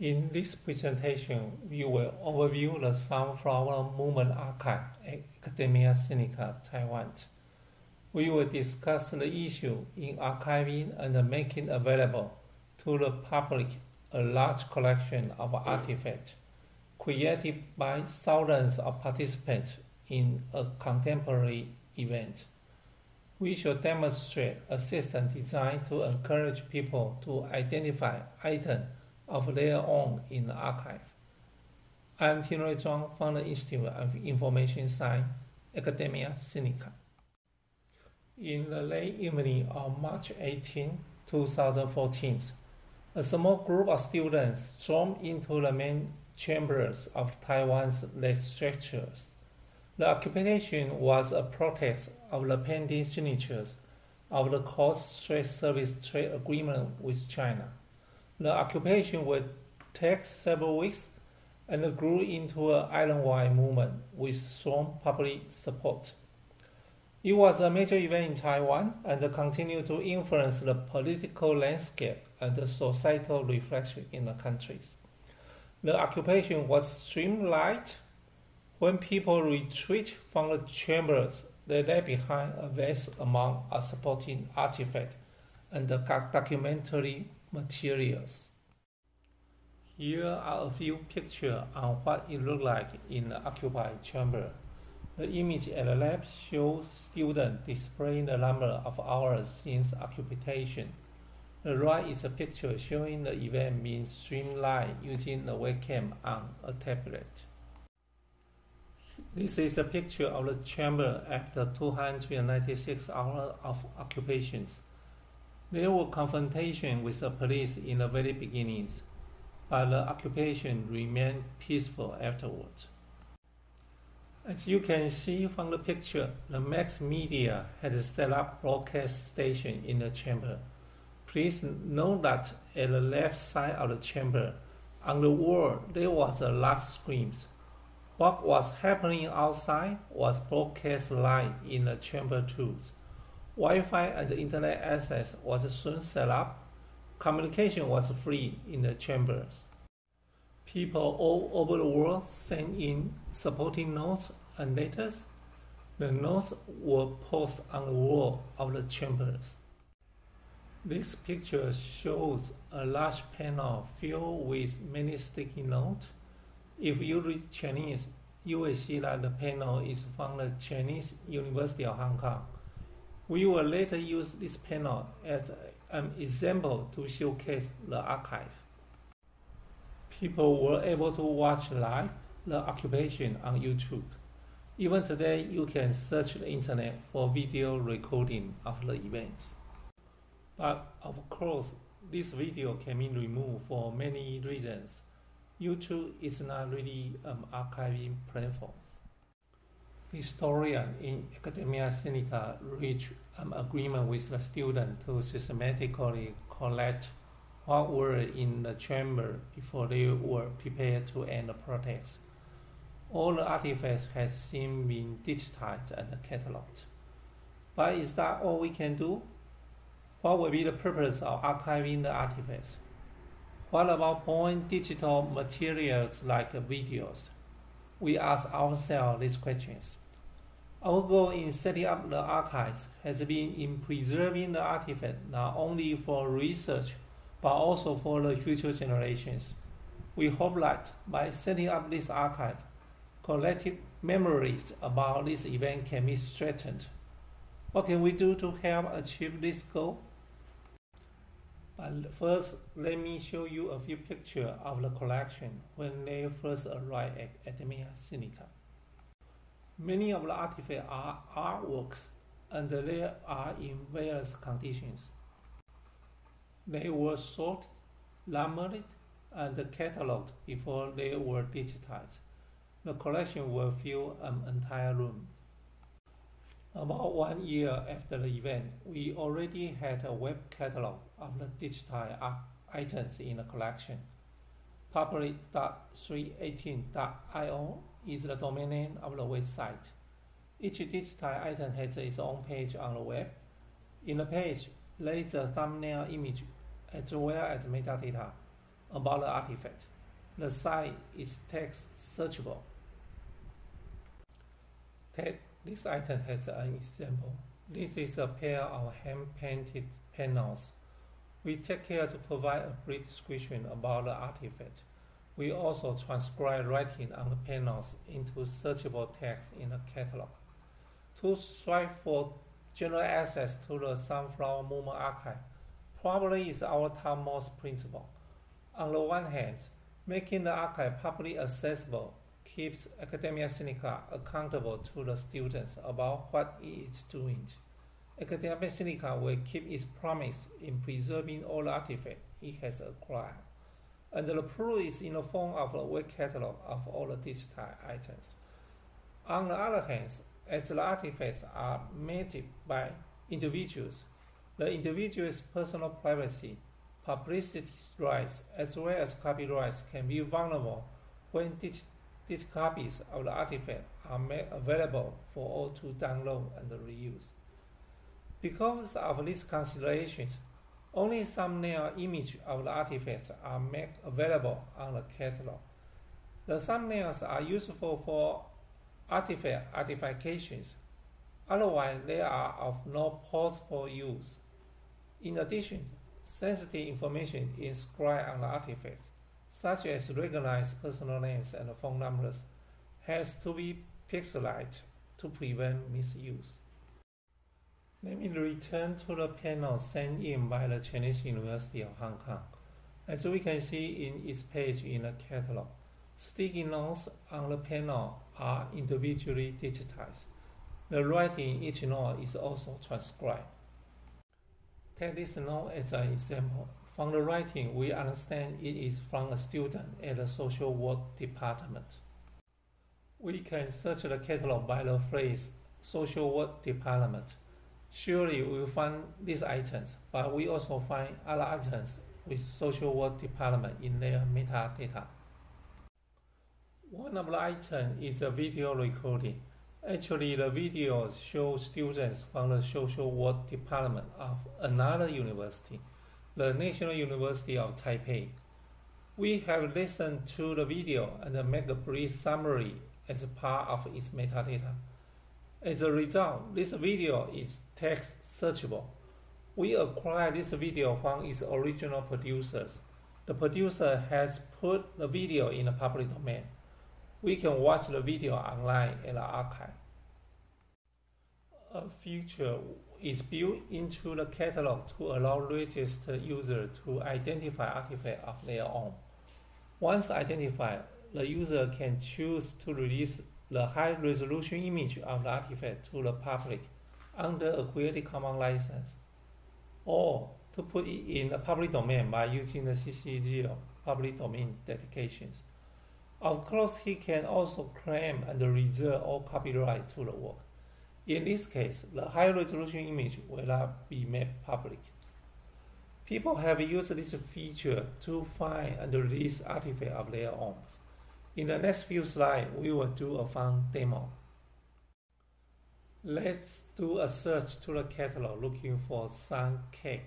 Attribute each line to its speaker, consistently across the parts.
Speaker 1: In this presentation, we will overview the Sunflower Movement Archive at Academia Sinica, Taiwan. We will discuss the issue in archiving and making available to the public a large collection of artifacts created by thousands of participants in a contemporary event. We shall demonstrate a system designed to encourage people to identify items of their own in the archive. I am Tyng-Ruey Chuang from the Institute of Information Science, Academia Sinica. In the late evening of March 18, 2014, a small group of students stormed into the main chambers of Taiwan's legislatures. The occupation was a protest of the pending signatures of the Cross-Strait Service trade agreement with China. The occupation would take several weeks and grew into an island-wide movement with strong public support. It was a major event in Taiwan and continued to influence the political landscape and the societal reflection in the countries. The occupation was streamlined when people retreat from the chambers. They left behind a vast amount of supporting artifacts and documentary materials. Here are a few pictures on what it looked like in the occupied chamber. The image at the left shows students displaying the number of hours since occupation. The right is a picture showing the event being streamlined using a webcam on a tablet. This is a picture of the chamber after 296 hours of occupations. There were confrontations with the police in the very beginnings, but the occupation remained peaceful afterwards. As you can see from the picture, the mass media had set up broadcast station in the chamber. Please note that at the left side of the chamber, on the wall, there was a large screen. What was happening outside was broadcast live in the chamber too. Wi-Fi and internet access was soon set up. Communication was free in the chambers. People all over the world sent in supporting notes and letters. The notes were posted on the wall of the chambers. This picture shows a large panel filled with many sticky notes. If you read Chinese, you will see that the panel is from the Chinese University of Hong Kong. We will later use this panel as an example to showcase the archive. People were able to watch live the occupation on YouTube. Even today, you can search the internet for video recording of the events. But of course, this video can be removed for many reasons. YouTube is not really an archiving platform. Historian in Academia Sinica reached an agreement with the student to systematically collect what were in the chamber before they were prepared to end the protest. All the artifacts have since been digitized and cataloged. But is that all we can do? What will be the purpose of archiving the artifacts? What about born digital materials like videos? We ask ourselves these questions. Our goal in setting up the archives has been in preserving the artifact not only for research but also for the future generations. We hope that by setting up this archive, collective memories about this event can be strengthened. What can we do to help achieve this goal? But first, let me show you a few pictures of the collection when they first arrived at Academia Sinica. Many of the artifacts are artworks and they are in various conditions. They were sorted, numbered, and catalogued before they were digitized. The collection will fill an entire room. About one year after the event, we already had a web catalog of the digital items in the collection. Public.318.io is the domain name of the website. Each digital item has its own page on the web. In the page, there is a thumbnail image as well as metadata. about the artifact. The site is text searchable. Take this item has an example. This is a pair of hand-painted panels. We take care to provide a brief description about the artifact. We also transcribe writing on the panels into searchable text in the catalog. To strive for general access to the Sunflower Movement Archive probably is our topmost principle. On the one hand, making the archive publicly accessible keeps Academia Sinica accountable to the students about what it is doing. Academia Sinica will keep its promise in preserving all artifacts it has acquired. And the proof is in the form of a web catalog of all the digital items. On the other hand, as the artifacts are made by individuals, the individual's personal privacy, publicity rights, as well as copyrights can be vulnerable when digital copies of the artifact are made available for all to download and reuse. Because of these considerations, only thumbnail images of the artifacts are made available on the catalog. The thumbnails are useful for artifact identifications, otherwise they are of no possible use. In addition, sensitive information inscribed on the artifacts, such as recognized personal names and phone numbers, has to be pixelated to prevent misuse. Let me return to the panel sent in by the Chinese University of Hong Kong. As we can see in its page in the catalog, sticky notes on the panel are individually digitized. The writing in each note is also transcribed. Take this note as an example. From the writing, we understand it is from a student at the social work department. We can search the catalog by the phrase social work department. Surely we will find these items, but we also find other items with social work department in their metadata. One of the items is a video recording. Actually, the video shows students from the social work department of another university, the National University of Taipei. We have listened to the video and made a brief summary as part of its metadata. As a result, this video is text searchable. We acquired this video from its original producers. The producer has put the video in the public domain. We can watch the video online in the archive. A feature is built into the catalog to allow registered users to identify artifacts of their own. Once identified, the user can choose to release the high-resolution image of the artifact to the public under a Creative Commons license, or to put it in the public domain by using the CC0 public domain dedications. Of course, he can also claim and reserve all copyright to the work. In this case, the high-resolution image will not be made public. People have used this feature to find and release artifacts of their own. In the next few slides, we will do a fun demo. Let's do a search to the catalog looking for sun cake.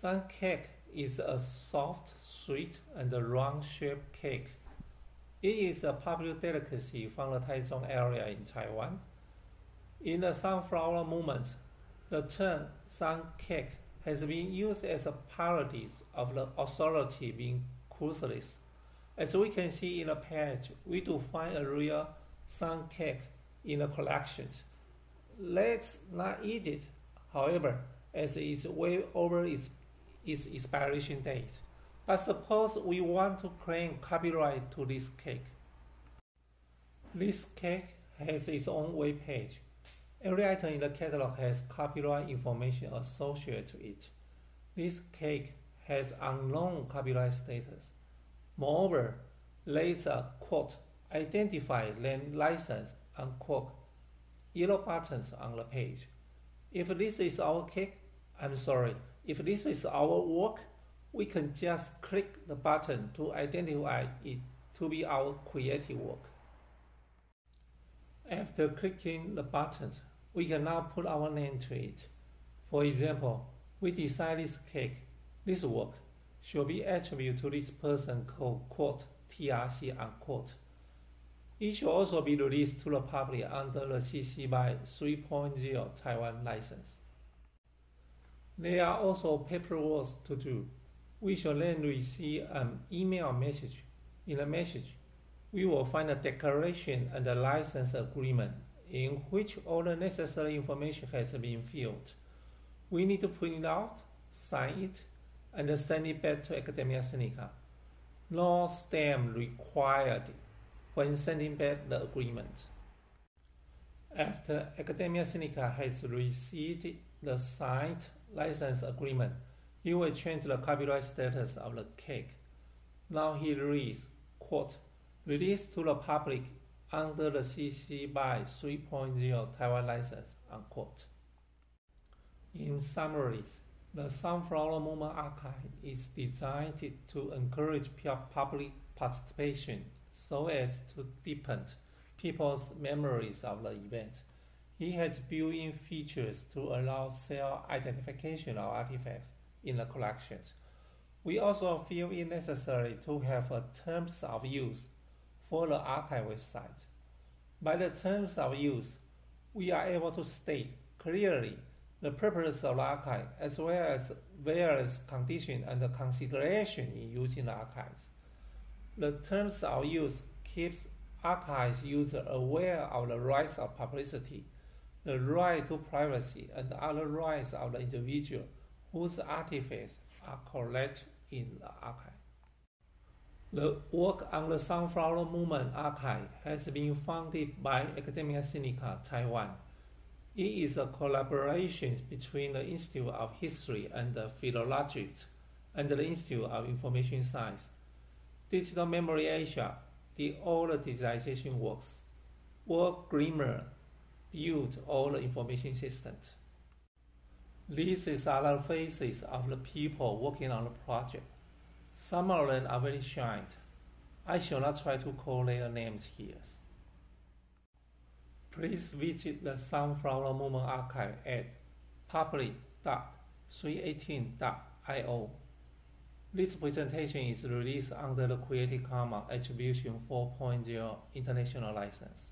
Speaker 1: Sun cake is a soft, sweet, and round-shaped cake. It is a popular delicacy from the Taichung area in Taiwan. In the sunflower movement, the term sun cake has been used as a parody of the authority being ruthless. As we can see in the page, we do find a real sun cake in the collections. Let's not eat it, however, as it is way over its, its expiration date. But suppose we want to claim copyright to this cake. This cake has its own web page. Every item in the catalog has copyright information associated to it. This cake has unknown copyright status. Moreover, is a quote identify land license unquote yellow buttons on the page. If this is our cake, I'm sorry, if this is our work, we can just click the button to identify it to be our creative work. After clicking the buttons, we can now put our name to it. For example, we design this cake, this work. Shall be attributed to this person called quote TRC unquote. It should also be released to the public under the CC BY 3.0 Taiwan license. There are also paperwork to do. We shall then receive an email message. In the message, we will find a declaration and a license agreement in which all the necessary information has been filled. We need to print it out, sign it, back to Academia Sinica. No stamp required when sending back the agreement. After Academia Sinica has received the signed license agreement, you will change the copyright status of the cake. Now he reads, quote, released to the public under the CC BY 3.0 Taiwan license, unquote. In summary, the Sunflower Movement Archive is designed to encourage public participation so as to deepen people's memories of the event. He has built-in features to allow self-identification of artifacts in the collections. We also feel it necessary to have a terms of use for the archive website. By the terms of use, we are able to state clearly the purpose of the archive as well as various conditions and consideration in using the archives. The terms of use keeps archives user aware of the rights of publicity, the right to privacy, and other rights of the individual whose artifacts are collected in the archive. The work on the Sunflower Movement Archive has been funded by Academia Sinica Taiwan. It is a collaboration between the Institute of History and Philologics and the Institute of Information Science. Digital Memory Asia did all the digitization works. Work Glimmer built all the information systems. These are the faces of the people working on the project. Some of them are very shy. I shall not try to call their names here. Please visit the Sunflower Movement Archive at public.318.io. This presentation is released under the Creative Commons Attribution 4.0 International License.